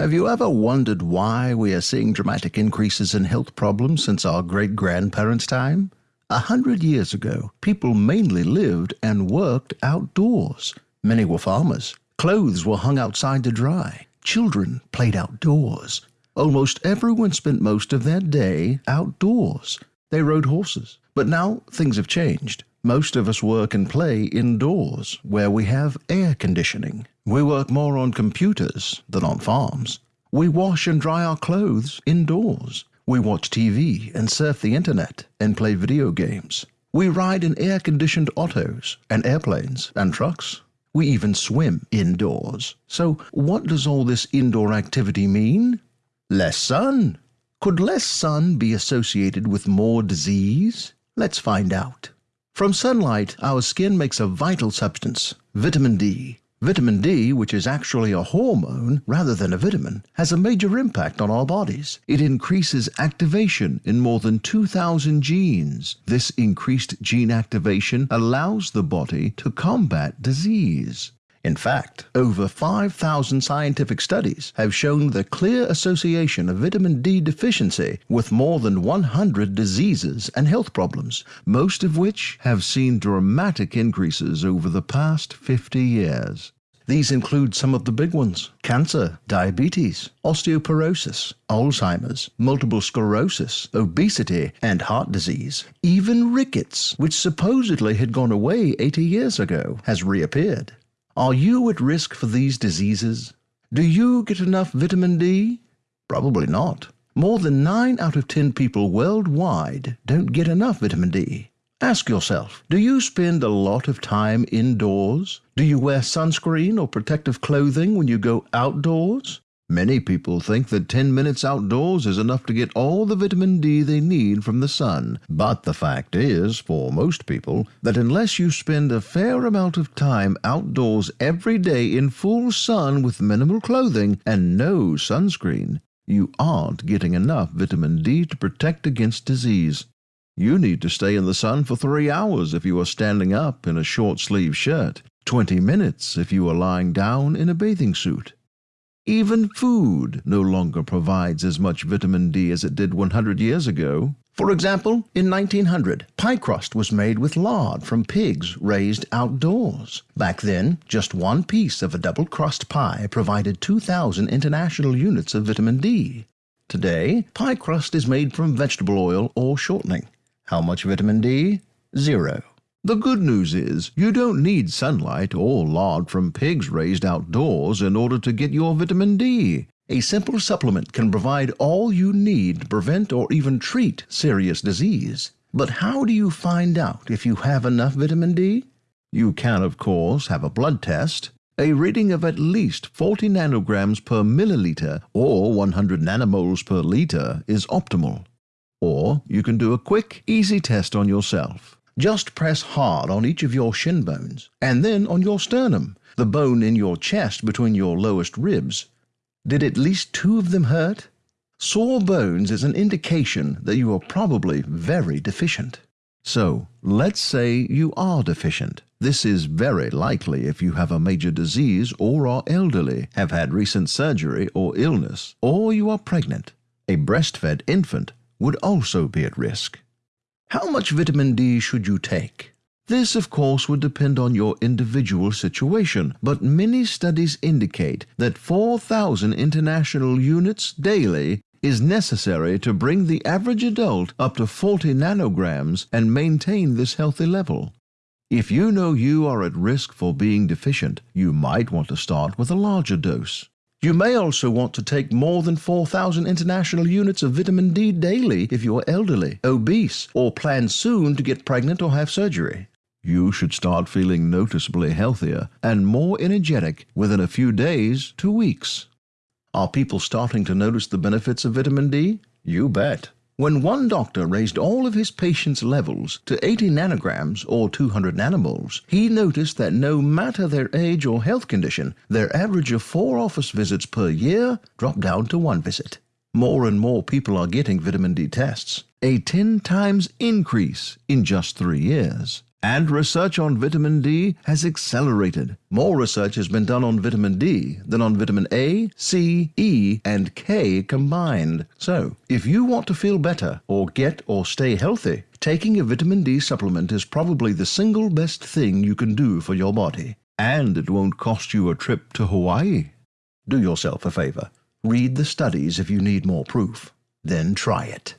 Have you ever wondered why we are seeing dramatic increases in health problems since our great grandparents' time? A hundred years ago, people mainly lived and worked outdoors. Many were farmers. Clothes were hung outside to dry. Children played outdoors. Almost everyone spent most of their day outdoors. They rode horses. But now things have changed. Most of us work and play indoors, where we have air conditioning. We work more on computers than on farms. We wash and dry our clothes indoors. We watch TV and surf the internet and play video games. We ride in air conditioned autos and airplanes and trucks. We even swim indoors. So, what does all this indoor activity mean? Less sun. Could less sun be associated with more disease? Let's find out. From sunlight, our skin makes a vital substance, vitamin D. Vitamin D, which is actually a hormone rather than a vitamin, has a major impact on our bodies. It increases activation in more than 2,000 genes. This increased gene activation allows the body to combat disease. In fact, over 5,000 scientific studies have shown the clear association of vitamin D deficiency with more than 100 diseases and health problems, most of which have seen dramatic increases over the past 50 years. These include some of the big ones cancer, diabetes, osteoporosis, Alzheimer's, multiple sclerosis, obesity, and heart disease. Even rickets, which supposedly had gone away 80 years ago, has reappeared. Are you at risk for these diseases? Do you get enough vitamin D? Probably not. More than 9 out of 10 people worldwide don't get enough vitamin D. Ask yourself, do you spend a lot of time indoors? Do you wear sunscreen or protective clothing when you go outdoors? Many people think that 10 minutes outdoors is enough to get all the vitamin D they need from the sun. But the fact is, for most people, that unless you spend a fair amount of time outdoors every day in full sun with minimal clothing and no sunscreen, you aren't getting enough vitamin D to protect against disease. You need to stay in the sun for three hours if you are standing up in a short sleeve shirt, 20 minutes if you are lying down in a bathing suit. Even food no longer provides as much vitamin D as it did 100 years ago. For example, in 1900, pie crust was made with lard from pigs raised outdoors. Back then, just one piece of a double crust pie provided 2,000 international units of vitamin D. Today, pie crust is made from vegetable oil or shortening. How much vitamin D? Zero. The good news is you don't need sunlight or lard from pigs raised outdoors in order to get your vitamin D. A simple supplement can provide all you need to prevent or even treat serious disease. But how do you find out if you have enough vitamin D? You can, of course, have a blood test. A reading of at least 40 nanograms per milliliter or 100 nanomoles per liter is optimal. Or you can do a quick, easy test on yourself. Just press hard on each of your shin bones, and then on your sternum, the bone in your chest between your lowest ribs. Did at least two of them hurt? Sore bones is an indication that you are probably very deficient. So, let's say you are deficient. This is very likely if you have a major disease or are elderly, have had recent surgery or illness, or you are pregnant. A breastfed infant would also be at risk. How much vitamin D should you take? This, of course, would depend on your individual situation, but many studies indicate that 4,000 international units daily is necessary to bring the average adult up to 40 nanograms and maintain this healthy level. If you know you are at risk for being deficient, you might want to start with a larger dose. You may also want to take more than 4,000 international units of vitamin D daily if you are elderly, obese, or plan soon to get pregnant or have surgery. You should start feeling noticeably healthier and more energetic within a few days to weeks. Are people starting to notice the benefits of vitamin D? You bet. When one doctor raised all of his patients' levels to 80 nanograms or 200 nanomoles, he noticed that no matter their age or health condition, their average of four office visits per year dropped down to one visit. More and more people are getting vitamin D tests, a 10 times increase in just three years. And research on vitamin D has accelerated. More research has been done on vitamin D than on vitamin A, C, E, and K combined. So, if you want to feel better or get or stay healthy, taking a vitamin D supplement is probably the single best thing you can do for your body. And it won't cost you a trip to Hawaii. Do yourself a favor. Read the studies if you need more proof. Then try it.